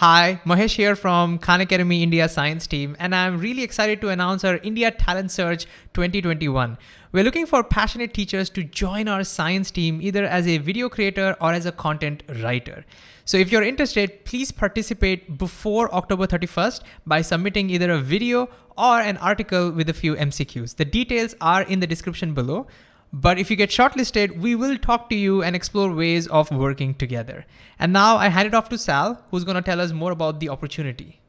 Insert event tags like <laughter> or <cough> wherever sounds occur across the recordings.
Hi, Mahesh here from Khan Academy India Science Team, and I'm really excited to announce our India Talent Search 2021. We're looking for passionate teachers to join our science team either as a video creator or as a content writer. So if you're interested, please participate before October 31st by submitting either a video or an article with a few MCQs. The details are in the description below. But if you get shortlisted, we will talk to you and explore ways of working together. And now I hand it off to Sal, who's going to tell us more about the opportunity.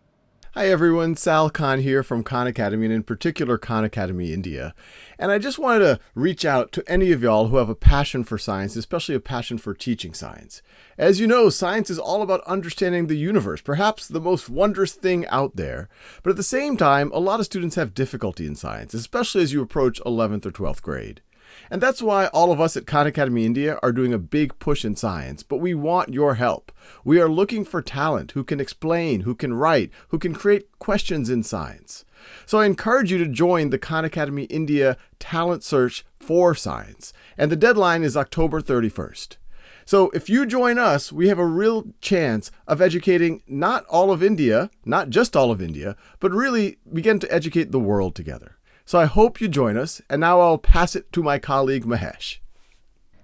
Hi everyone, Sal Khan here from Khan Academy and in particular Khan Academy India. And I just wanted to reach out to any of y'all who have a passion for science, especially a passion for teaching science. As you know, science is all about understanding the universe, perhaps the most wondrous thing out there. But at the same time, a lot of students have difficulty in science, especially as you approach 11th or 12th grade. And that's why all of us at Khan Academy India are doing a big push in science, but we want your help. We are looking for talent who can explain, who can write, who can create questions in science. So I encourage you to join the Khan Academy India Talent Search for Science, and the deadline is October 31st. So if you join us, we have a real chance of educating not all of India, not just all of India, but really begin to educate the world together. So I hope you join us, and now I'll pass it to my colleague Mahesh.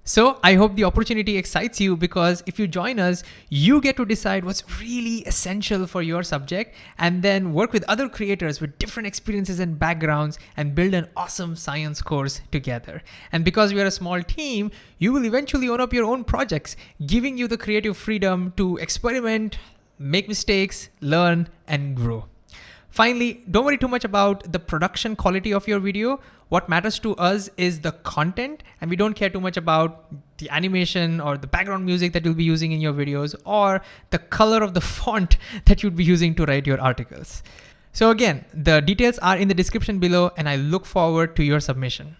So I hope the opportunity excites you because if you join us, you get to decide what's really essential for your subject and then work with other creators with different experiences and backgrounds and build an awesome science course together. And because we are a small team, you will eventually own up your own projects, giving you the creative freedom to experiment, make mistakes, learn, and grow. Finally, don't worry too much about the production quality of your video. What matters to us is the content and we don't care too much about the animation or the background music that you'll be using in your videos or the color of the <laughs> font that you'd be using to write your articles. So again, the details are in the description below and I look forward to your submission.